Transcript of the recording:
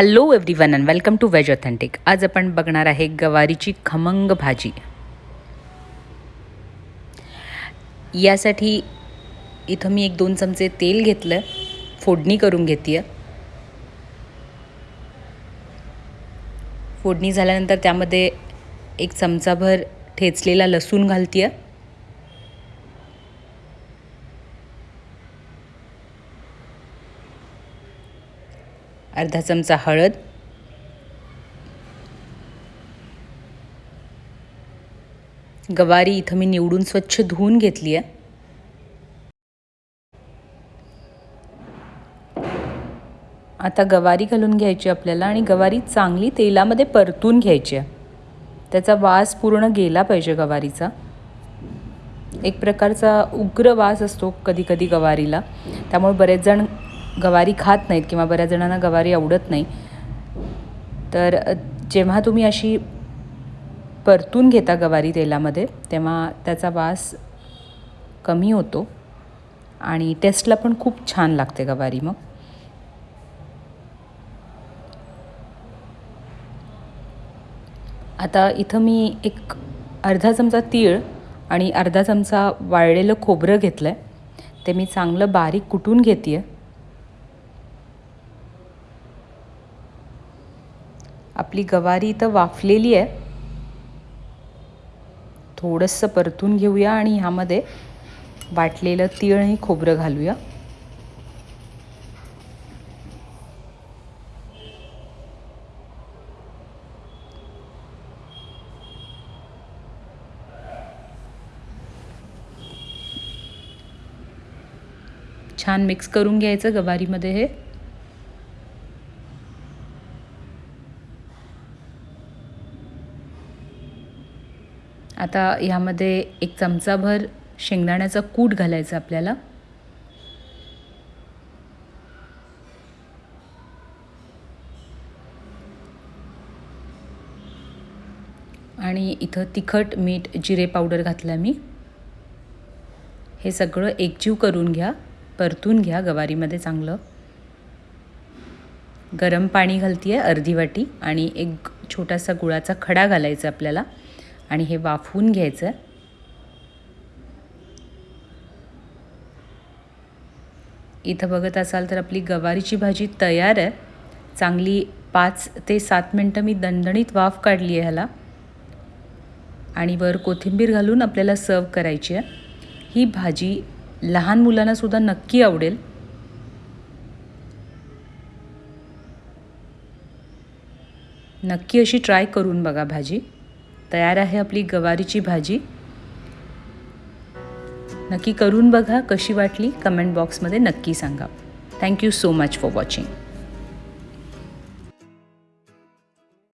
Hello everyone and welcome to veg authentic आज आपण बघणार आहे गवारीची खमंग भाजी. यासाठी इथं मी एक दोन चमचे तेल घेतलं फोडणी करून घेते फोडणी झाल्यानंतर त्यामध्ये एक चमचाभर ठेचलेला लसूण घालते अर्धा चमचा हळद. गवारी इथं मी निवडून स्वच्छ धुवून घेतली आहे. आता गवारी घालून घ्यायची आपल्याला आणि गवारी चांगली तेलामध्ये परतून घ्यायची आहे. त्याचा वास पूर्ण गेला पाहिजे गवारीचा. एक प्रकारचा उग्र वास असतो कधी कधी गवारीला. त्यामुळे बरेच जण गवारी खात नाहीत किंवा बऱ्याच जणांना गवारी आवडत नाही तर जेव्हा तुम्ही अशी परतून घेता गवारी तेलामध्ये तेव्हा त्याचा वास कमी होतो आणि टेस्टला पण खूप छान लागते गवारी मग. आता इथं मी एक अर्धा चमचा तीळ आणि अर्धा चमचा वाळलेलं खोबरं घेतलं आहे ते मी चांगलं बारीक कुटून घेते आहे आपली गवारी इथं वाफलेली आहे. थोडंसं परतून घेऊया आणि ह्यामध्ये वाटलेलं तीळ आणि खोबरं घालूया. छान मिक्स करून घ्यायचं गवारीमध्ये हे. आता ह्यामध्ये एक चमचाभर शेंगदाण्याचा कूट घालायचा आपल्याला. आणि इथं तिखट मीठ जिरे पावडर घातला मी. हे सगळं एकजीव करून घ्या परतून घ्या गवारीमध्ये चांगलं. गरम पाणी घालते आहे अर्धी वाटी आणि एक छोटासा गुळाचा खडा घालायचा आपल्याला. आणि हे वाफवून घ्यायचं. इथं बघत असाल तर आपली गवारीची भाजी तयार आहे. चांगली पाच ते सात मिनटं मी दणदणीत वाफ काढली आहे ह्याला. आणि वर कोथिंबीर घालून आपल्याला सर्व करायची आहे. ही भाजी लहान मुलांनासुद्धा नक्की आवडेल. नक्की अशी ट्राय करून बघा भाजी. तयार आहे आपली गवारीची भाजी. नक्की करून बघा कशी वाटली? कमेंट बॉक्समध्ये नक्की सांगा. Thank you so much for watching